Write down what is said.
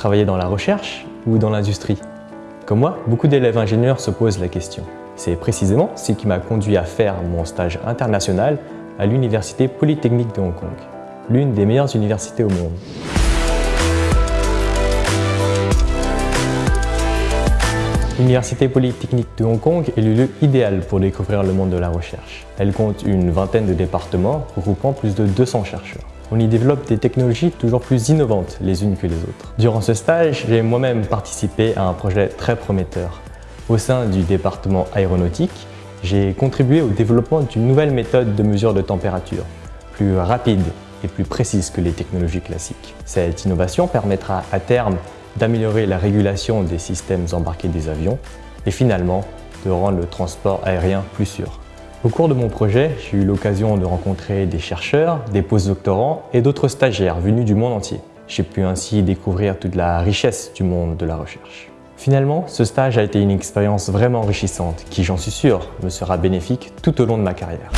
travailler dans la recherche ou dans l'industrie Comme moi, beaucoup d'élèves ingénieurs se posent la question. C'est précisément ce qui m'a conduit à faire mon stage international à l'Université Polytechnique de Hong Kong, l'une des meilleures universités au monde. L'Université Polytechnique de Hong Kong est le lieu idéal pour découvrir le monde de la recherche. Elle compte une vingtaine de départements regroupant plus de 200 chercheurs. On y développe des technologies toujours plus innovantes les unes que les autres. Durant ce stage, j'ai moi-même participé à un projet très prometteur. Au sein du département aéronautique, j'ai contribué au développement d'une nouvelle méthode de mesure de température, plus rapide et plus précise que les technologies classiques. Cette innovation permettra à terme d'améliorer la régulation des systèmes embarqués des avions et finalement de rendre le transport aérien plus sûr. Au cours de mon projet, j'ai eu l'occasion de rencontrer des chercheurs, des postdoctorants et d'autres stagiaires venus du monde entier. J'ai pu ainsi découvrir toute la richesse du monde de la recherche. Finalement, ce stage a été une expérience vraiment enrichissante qui, j'en suis sûr, me sera bénéfique tout au long de ma carrière.